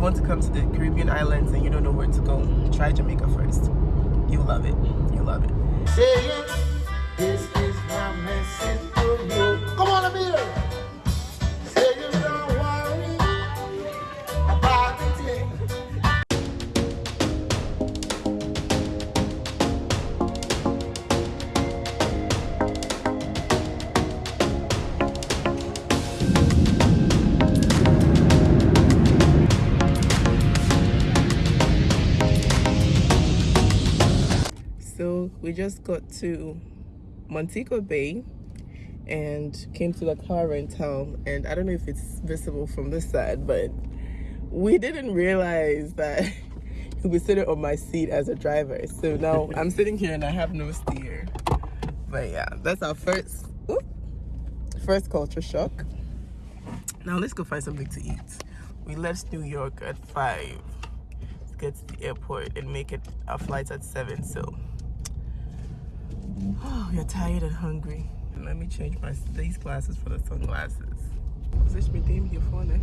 want to come to the Caribbean islands and you don't know where to go, try Jamaica first. You'll love it. You'll love it. This is my message you. Come on, we just got to Montego Bay and came to the car rental and I don't know if it's visible from this side but we didn't realize that he was sitting on my seat as a driver. So now I'm sitting here and I have no steer. But yeah that's our first oop, first culture shock. Now let's go find something to eat. We left New York at 5 to get to the airport and make it our flight at 7 so you're tired and hungry. Let me change my these glasses for the sunglasses. Vocês me têm your phone, eh? né?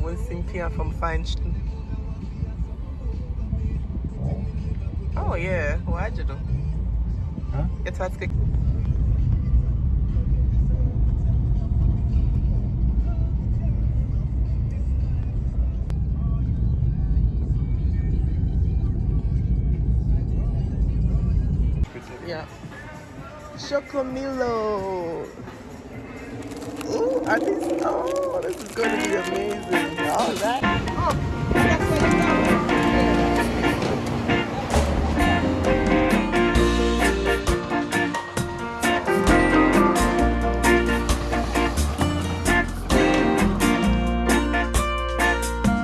One Cynthia from Feinstein. Oh yeah, why you do? Huh? It's hard to Chocomilo. Ooh, are these? Oh, this is going to be amazing. All right.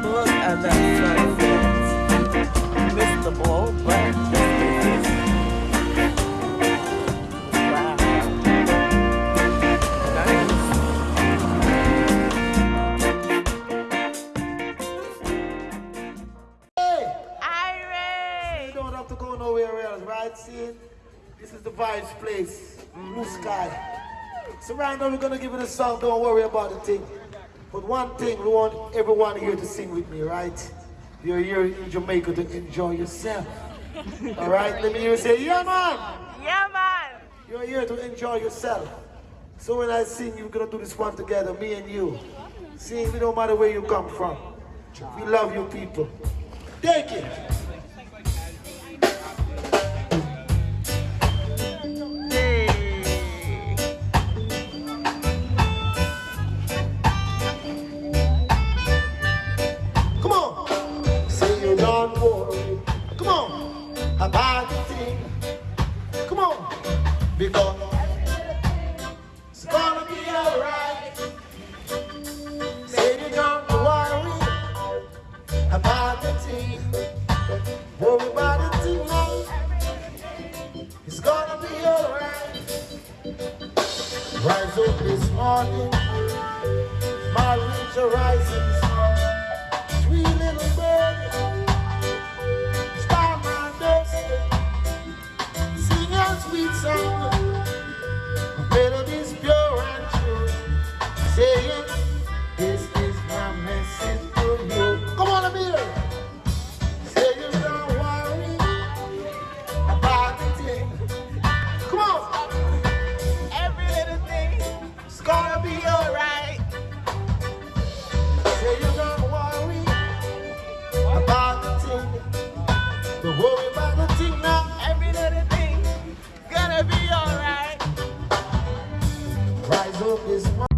Oh, that vibes place, blue sky. So right now we're gonna give it a song. Don't worry about the thing. But one thing, we want everyone here to sing with me, right? You're here in Jamaica to enjoy yourself. All right, let me hear you say, yeah, man. Yeah, man! You're here to enjoy yourself. So when I sing, you're gonna do this one together, me and you. Sing, it don't matter where you come from. We love you people. Take it. Come on. Because Rise up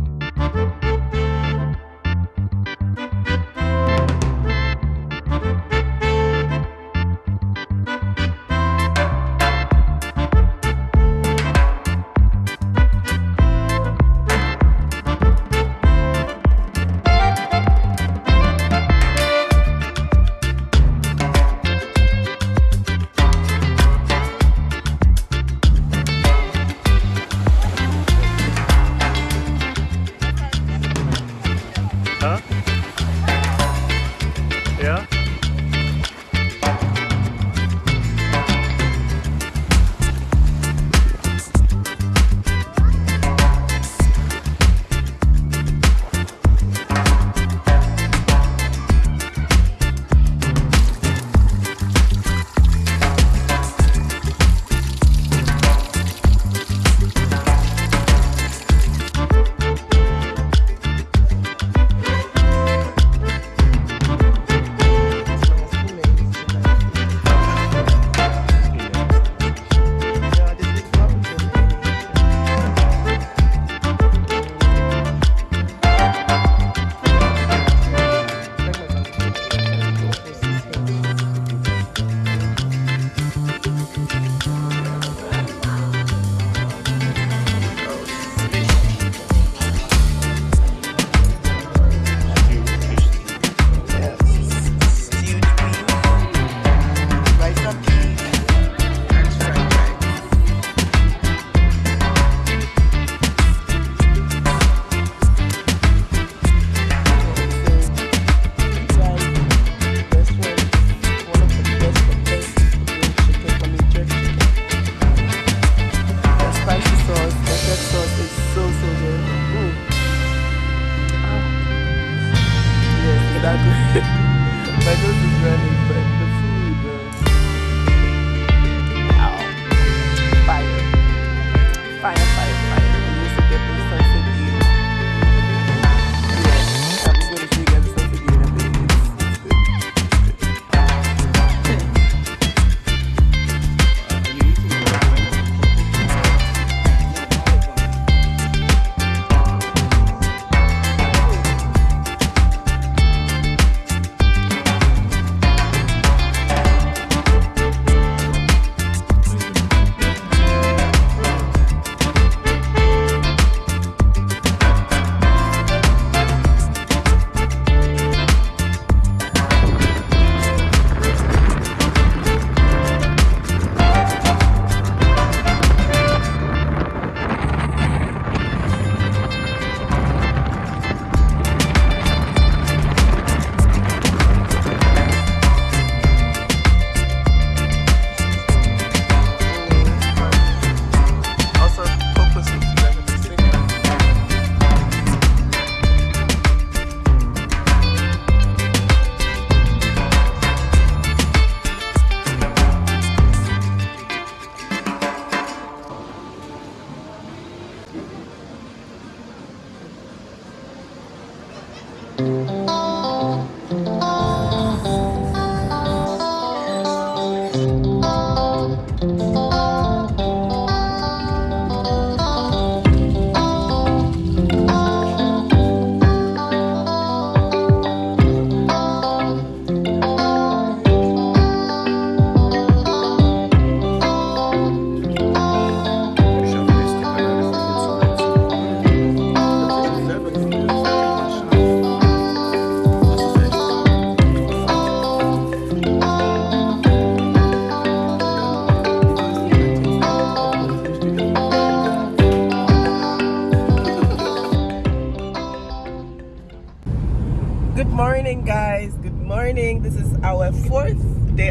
final.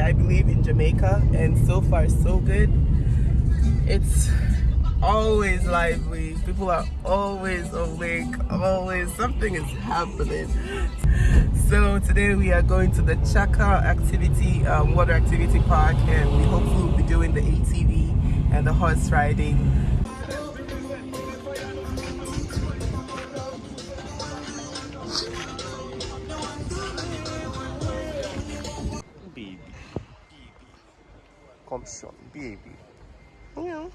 I believe, in Jamaica, and so far so good. It's always lively. People are always awake. Always something is happening. So today we are going to the Chukka activity, um, water activity park, and we hopefully will be doing the ATV and the horse riding. Baby. Yeah.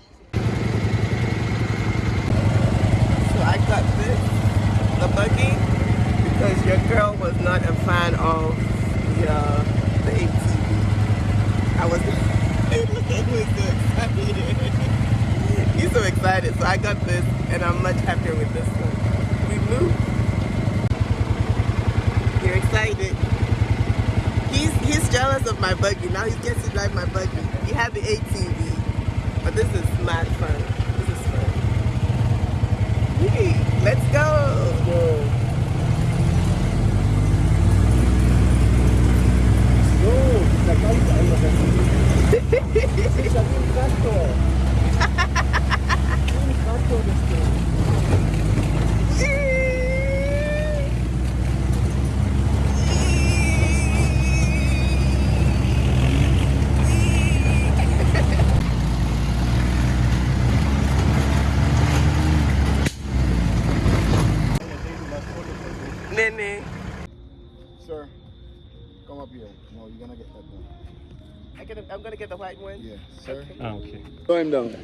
So I got this, the buggy, because your girl was not a fan of the, uh, the ATV. I was, he was so excited. He's so excited. So I got this, and I'm much happier with this one. We moved. You're excited. He's he's jealous of my buggy. Now he gets to drive my buggy. Had the ATV, but this is mad fun. This is fun. Yee, let's go. Yee. Nene. Sir, come up here. No, you're gonna get that done. I get I'm gonna get the white one. Yeah, sir. Ah, okay. Slow him down.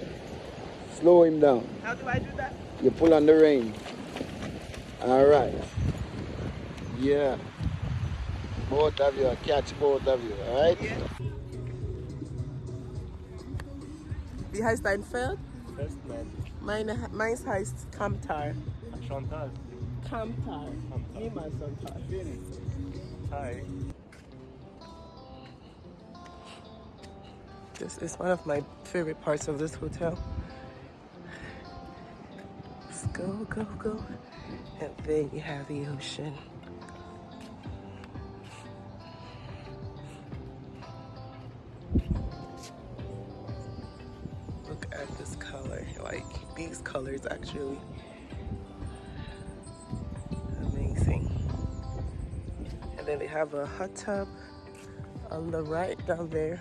Slow him down. How do I do that? You pull on the rein. All right. Yeah. Both of you. Catch both of you. All right. Yeah. Wie heißt dein Pferd? Festland. Meine, meins heißt Kamtar. Chantal. Kamtar. Niemals Sonntag. Hi. This is one of my favorite parts of this hotel. Let's go, go, go. And then you have the ocean. Look at this color. Like these colors actually. Amazing. And then they have a hot tub on the right down there.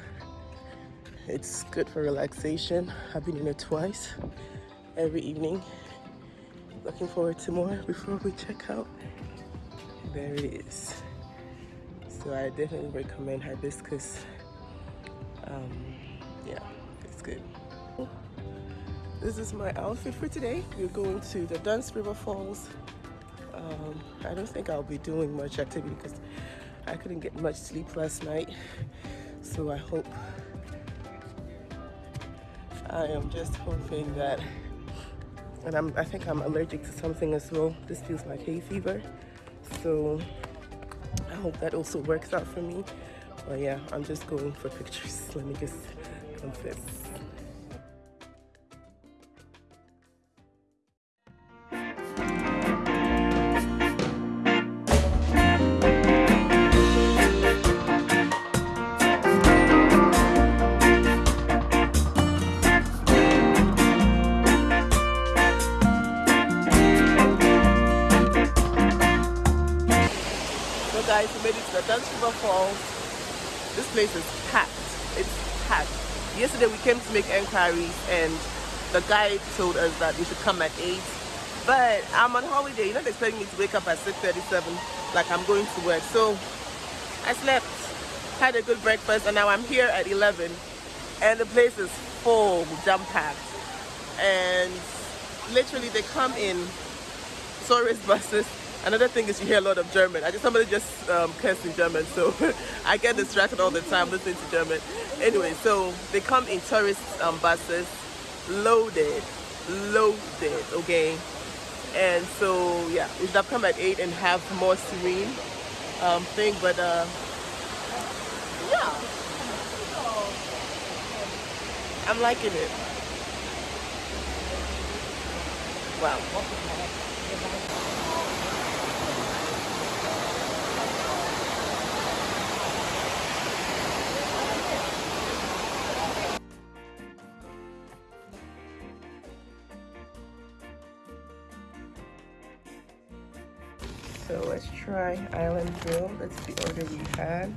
It's good for relaxation. I've been in it twice every evening. Looking forward to more before we check out. There it is. So I definitely recommend hibiscus. Um, yeah, it's good. This is my outfit for today. We're going to the Dunn's River Falls. Um, I don't think I'll be doing much activity because I couldn't get much sleep last night. So I hope I am just hoping that, and I'm, I think I'm allergic to something as well. This feels like hay fever. So I hope that also works out for me. But yeah, I'm just going for pictures. Let me just confess. Place is packed. It's packed. Yesterday we came to make inquiries and the guy told us that we should come at 8. But I'm on holiday. You're not expecting me to wake up at 6.37 like I'm going to work. So I slept, had a good breakfast, and now I'm here at 11. And the place is full, jam-packed. And literally they come in tourist buses. Another thing is you hear a lot of German. I just somebody just um, cursed in German, so I get distracted all the time listening to German. Anyway, so they come in tourist um, buses, loaded, loaded, okay. And so yeah, we should have come at eight and have more serene um, thing, but uh, yeah, I'm liking it. Wow. Try Island Grill. That's the order we had.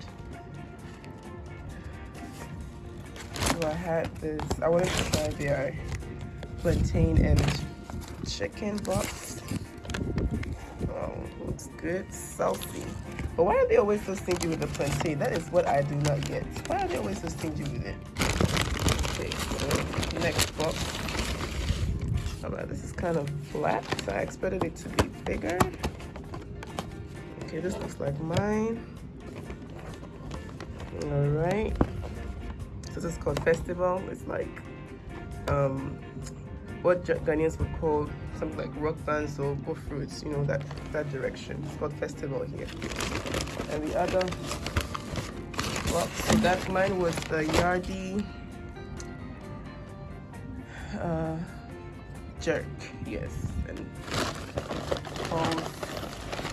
So I had this, I wanted to try their plantain and chicken box. Oh, looks good, salty. But why are they always so stingy with the plantain? That is what I do not get. Why are they always so stingy with it? Okay, so next box. Oh, this is kind of flat, so I expected it to be bigger. Okay, this looks like mine. All right. So this is called Festival. It's like um, what Ghanaians would call something like rock bands or go fruits, you know, that, that direction. It's called Festival here. And the other box, so that mine was the Yardie uh, jerk, yes. And cold.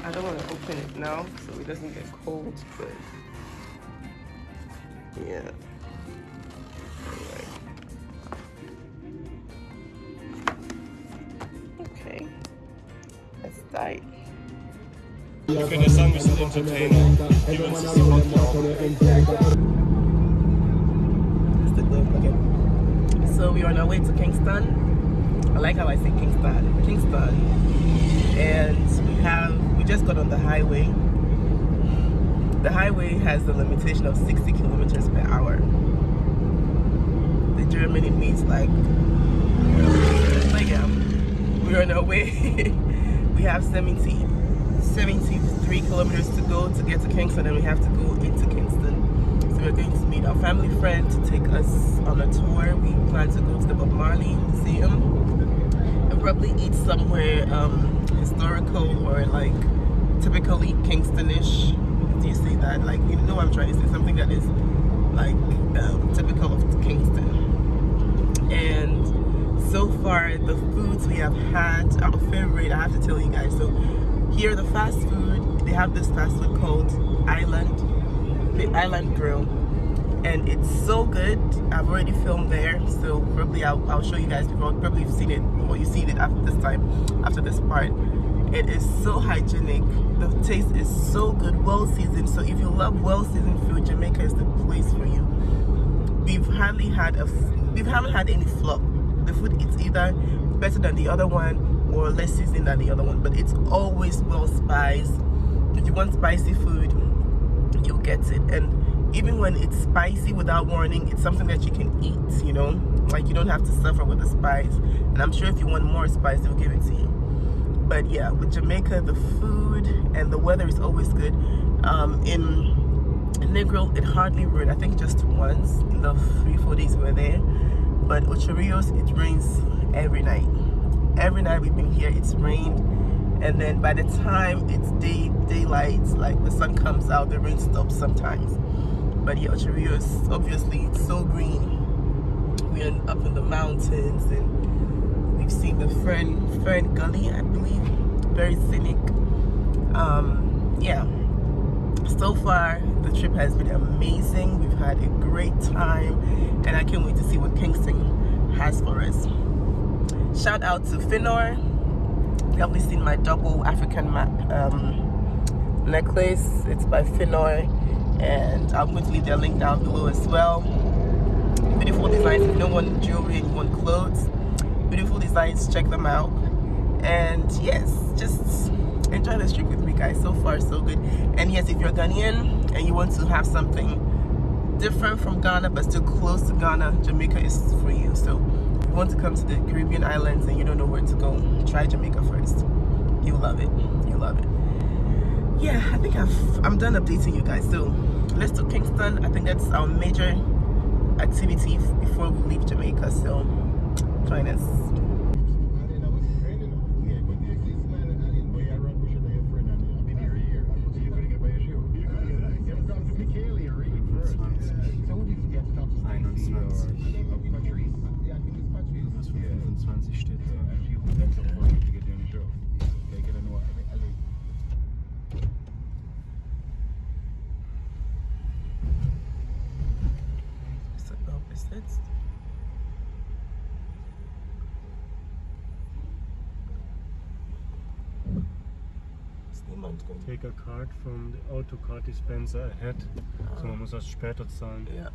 I don't want to open it now so it doesn't get cold, but yeah. Okay. Let's start. Okay, the song is entertaining. So we are on our way to Kingston. I like how I say Kingston. Kingston. And we have we just got on the highway. The highway has the limitation of 60 kilometers per hour. The Germany means like like um, we're on our way. we have 70 73 kilometers to go to get to Kingston and we have to go into Kingston. So we're going to meet our family friend to take us on a tour. We plan to go to the Bob Marley Museum and probably eat somewhere um, historical or like typically Kingstonish. Do you say that? Like, you know what I'm trying to say? Something that is like um, typical of Kingston. And so far, the foods we have had, our favorite, I have to tell you guys. So here the fast food they have this fast food called island the island grill and it's so good i've already filmed there so probably i'll, I'll show you guys before probably you've seen it or you've seen it after this time after this part it is so hygienic. The taste is so good. Well seasoned. So if you love well seasoned food jamaica is the place for you. We've hardly had a we haven't had any flop. The food is either better than the other one or less seasoned than the other one but it's always well spiced. If you want spicy food you'll get it. And even when it's spicy without warning it's something that you can eat you know? Like you don't have to suffer with the spice. And i'm sure if you want more spice they'll give it to you but yeah with jamaica the food and the weather is always good. Um, in Negril, it hardly rained. I think just once in the three, four days we were there. But Ocho Rios, it rains every night. Every night we've been here it's rained. And then by the time it's day daylight like the sun comes out the rain stops sometimes. But yeah Ocho Rios obviously it's so green. We're up in the mountains and we've seen the Fern Fern Gully I believe. Very scenic. Um yeah. So far the trip has been amazing. We've had a great time and I can't wait to see what Kingston has for us. Shout out to Finor You've probably seen my double African map um, necklace. It's by Finor and I'm going to leave their link down below as well. Beautiful designs. If you don't want jewelry and you want clothes check them out and yes just enjoy this trip with me guys so far so good and yes if you're Ghanaian and you want to have something different from Ghana but still close to Ghana Jamaica is for you so if you want to come to the Caribbean islands and you don't know where to go, try Jamaica first. You'll love it. You'll love it. Yeah, I think I've, I'm done updating you guys. So let's do Kingston. I think that's our major activity before we leave Jamaica. So join us. Take a card from the auto card dispenser ahead. So man muss das später zahlen. Ja.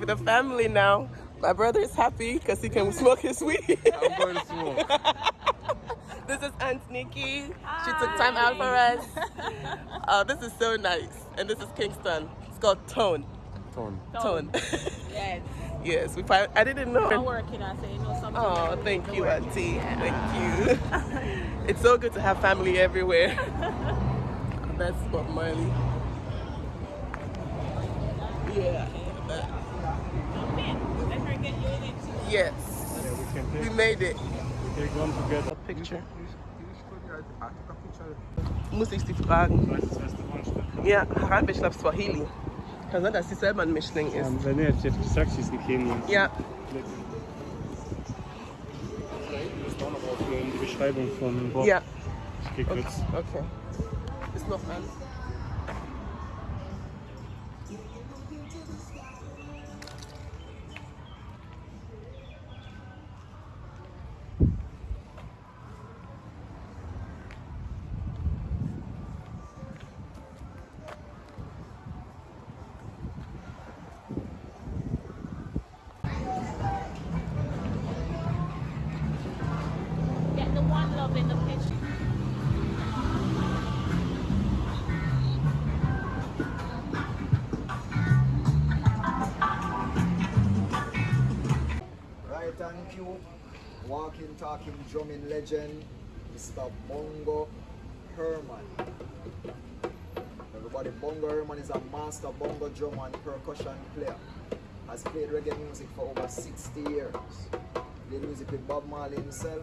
So the family now. My brother is happy because he can smoke his weed. I'm going to smoke. this is Aunt Nikki. She took time out for us. Oh, this is so nice. And this is Kingston. It's called Tone. Tone. Tone. Yes. yes, we find, I didn't know. I'm working on saying know something. Oh, thank you, Auntie. Thank you. it's so good to have family everywhere. That's Bob Marley. Yeah. Yes. Yeah, we can We take, made it. take one together. A picture. Muss ich sie fragen? Restaurant. Ja, Arabisch, ich glaube Swahili. Kann sein, dass sie selber ein Mischling ist. Ja, wenn nicht, jetzt gesagt, sie ist ein Kenian. Ja, aufnehmen, die Beschreibung von Bob. ja. Ich geh Okay. kurz. okay. Ist noch an. Legend, Mr. Bongo Herman. Everybody, Bongo Herman is a master bongo drum and percussion player. Has played reggae music for over 60 years. Played music with Bob Marley himself,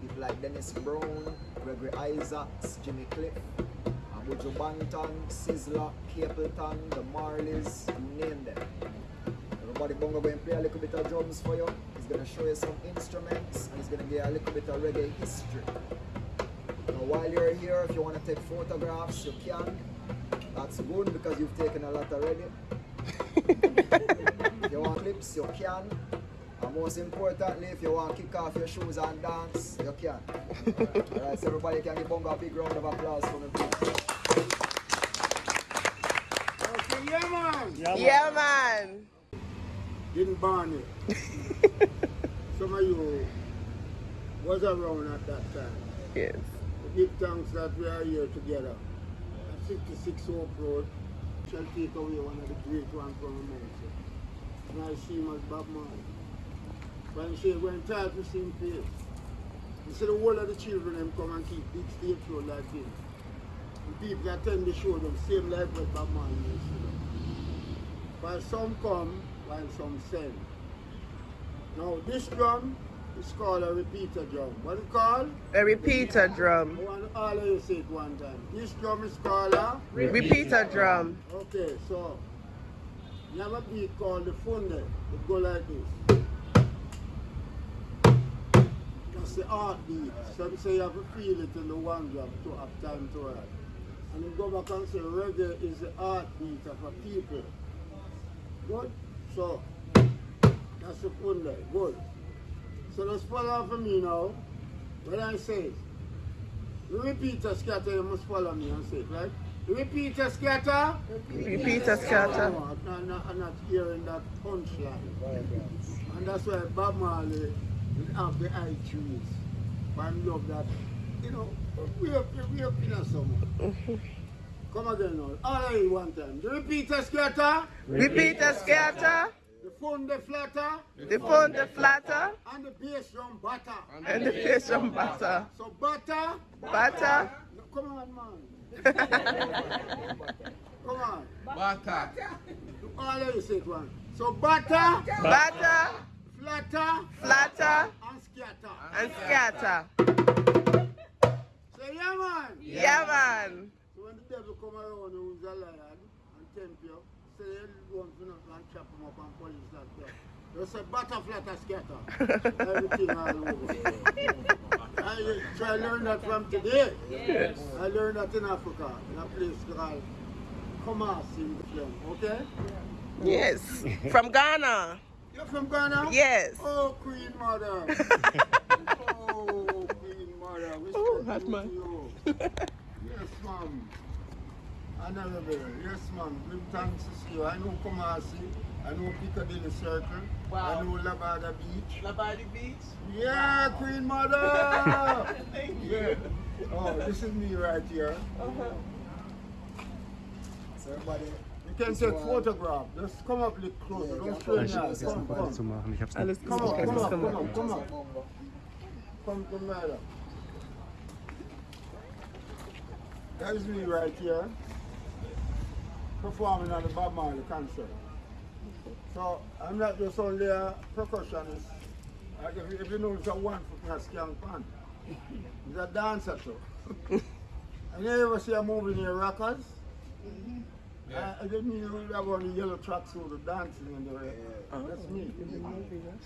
people like Dennis Brown, Gregory Isaacs, Jimmy Cliff, Abuju Banton, Sizzla, Capleton, the Marleys, you name them. Everybody bongo going to play a little bit of drums for you. He's going to show you some instruments and he's going to give you a little bit of reggae history. Now while you're here, if you want to take photographs, you can. That's good because you've taken a lot already. if you want clips, you can. And most importantly, if you want to kick off your shoes and dance, you can. Alright, so everybody can give Bongo a big round of applause for me, please. Okay, yeah, man. Ja, Yeah, man. Didn't burn it. Some of you was around at that time. Yes. We give thanks that we are here together. At 66 Hope Road shall take away one of the great ones from America. And I see him as Bob Marley. When she went tired to see him play, he said the whole of the children them come and keep big stage show like this. the people attend the show them same like what Bob Marley used to do. While some come, while some send. Now this drum is called a repeater drum. What it called? A repeater drum. I want all of you say it one time. This drum is called a Repeater drum. Okay, so you have a beat called the funde. It go like this. That's the heartbeat. Some say you have to feel it in the one drum to have time to ride. And you go back and say reggae is the heartbeat of a people. Good? So that's the funde. Good. So let's follow for me now. When I say it. Repeat a scatter, you must follow me and say it, right? Repeat a scatter. Repeater scatter. No, I'm not, I'm not hearing that punchline. And that's why Bob Marley will have the eye trees. I love that. You know, we up, we up in a summer. Come again now. All you one time. The repeater scatter, Repeater scatter. The phone the flatter, The phone the flatter. and the bass drum butter. And the face from butter. So butter, Butter. no, come on man. Come on. Butter. All of you say it one. So butter, Butter. flatter, Flatter. and scatter. And scatter. Say yeah man. Yeah, man. So when the devil come around who's a lion and tempt you, say you want to and chop up and that say butterfly to scatter. Everything all over. I try to learn that from today. Yes. I learned that in Africa, in a place called Kumasi in the film, okay? Yes. From Ghana. You're from Ghana? Yes. Oh, Queen Mother. oh, Queen Mother. We Oh, send hot you man. to you. Yes, ma'am. Honorable. Yes, ma'am. Give thanks to see you. I know Kumasi. I know Piccadilly Circle. Wow. I know Labada Beach. Labadi Beach. Yeah, Queen Mother. yeah. Oh, this is me right here. So everybody, You can take photograph. Just come up a little closer. Don't strain your eyes. Come, Beide zu come. machen. Ich hab's Alles gut. Come on, come Alles on, come gut. on, come on. Come to matter. That is me right here. Performing on the Bob Marley concert. So I'm not just only a percussionist. Like if, you- if you know it's a one foot in a skank pan. He's a dancer too. and you ever see a movie near Rockers? Yeah. I, I didn't mean you have on the yellow tracks tracksuit the dancing in the way. That's me.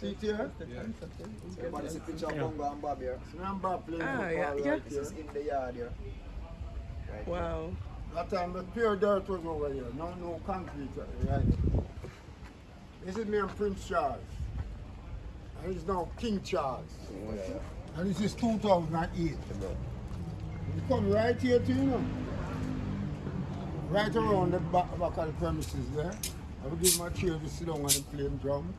See it here? Yeah. everybody see picture of Bongo and Bob here. So I'm back playing Ah, football yeah, right yeah. This here. is in the yard here. Right Wow. That time the pure dirt was over here. No, no concrete uh, right. This is me and Prince Charles. And he's now King Charles. Oh, and this is 2008. You come right here to you know. Right around the back, back of the premises there. I will give my chair to sit down and play drum.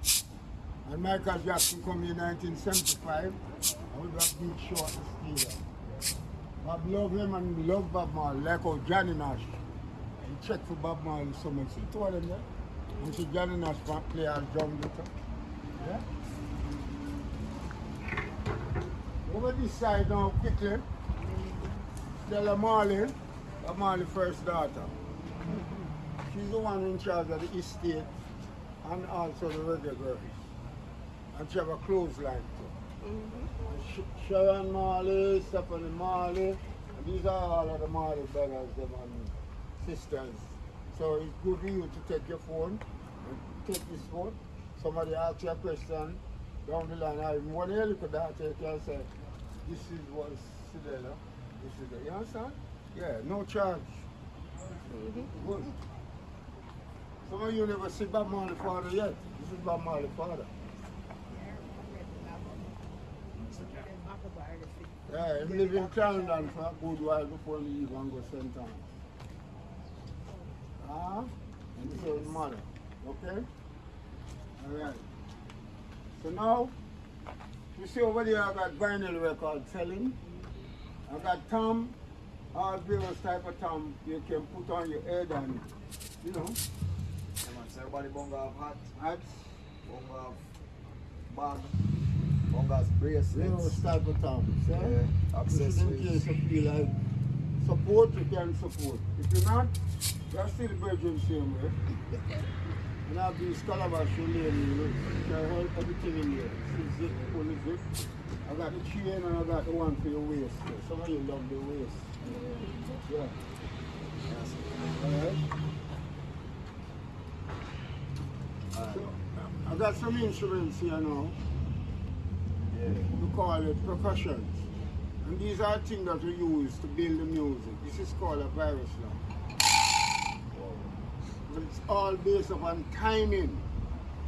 And Michael Jackson come in 1975. I will have big short steel. Bob love him and love Bob Marley, like how Johnny Nash. He checked for Bob Marley so much. He told him that. And so Johnny Nash play on drum him. Yeah? Over this side now, quickly. Cedella Marley, Bob Marley's first daughter. She's the one in charge of the estate and also the reggae. And she have a clothesline too. Sh- Sharon Marley, Stephanie Marley, and these are all of the Marley brothers them and sisters. So it's good for you to take your phone take this phone. Somebody asks you a question down the line, I one here look at that, you can say, this is what Cedella, this is the, understand? Yeah, no charge. Good. Some of you never see Bob Marley father yet. This is Bob Marley father. Yeah, he live in Clarendon for a good while before he leave and go St. Thomas. Ah, and this is his mother. Okay? Alright. So now, you see over there I got vinyl record selling. I got tam, all various type of tam you can put on your head and, you know, man. So everybody Bongo have hat, hats, Bongo have bag, Bongo has bracelets. various type of tam. See? Yeah, in accessories. you feel like support, you can support. If you're not, you're still virgin same way. And have these calabash you lay you know, you hold everything in there. See zip, pull zip. I got the chain and I got the one for your waist. Some of you love the waist. Yeah. Alright. So, I got some instruments here now. We call it percussions. And these are things that we use to build the music. This is called a virus now. But it's all based upon timing.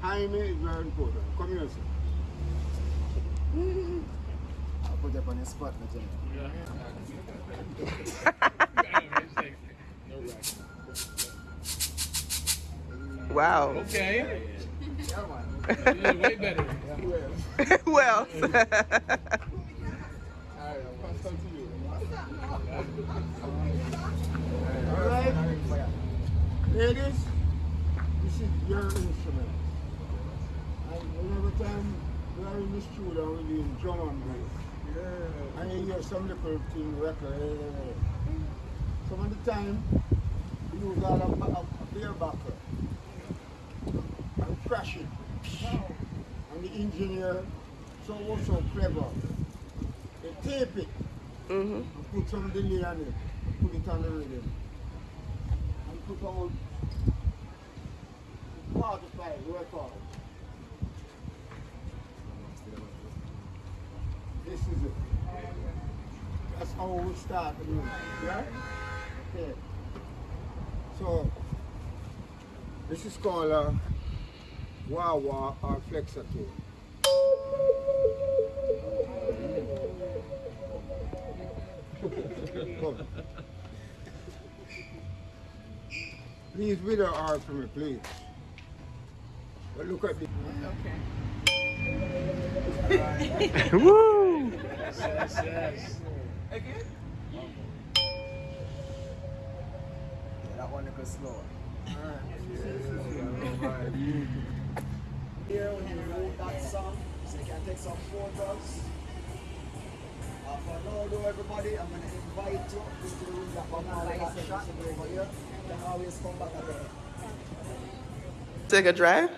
Timing is very important. Come here, sir. I'll put you up on the spot, my general. Wow. Okay. Yeah. Way better. well. Alright? Ladies, this is your instrument. And whenever time we are in the studio we doing drum and bass. And you hear some little thing record. Some of the time use all a, a, a beer and crash it. The engineer so also clever. They tape it hmm and put some delay on it, put it on the rhythm. And put out 45 records. This is it. That's how we start the music, yeah? Okay. So, this is called a wah wah or flexator. Come. Please video art for me, please. But look at the Woo! Yes, yes, yes. Yeah, that one little slow. Here when you wrote that song, so you can take some photos. Uh, for now though everybody, I'm gonna invite you to the room that Bob Marley got shot over here. You can always come back again. Take a drive.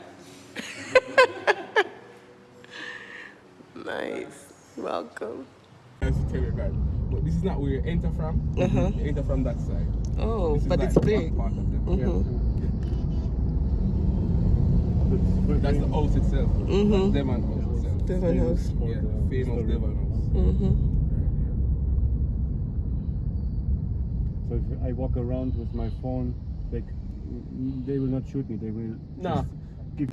nice. Welcome. That's the terrier guard. But this is not where you enter from. Uh-huh. You enter from that side. Oh, This is but like it's big. Part of them. Mhm. Yeah. That's the house itself. Mhm. That's Devon house itself. Devon House. Yeah, famous Devon house. Mm-hmm. So if I walk around with my phone, they, they will not shoot me. They will Nah. just give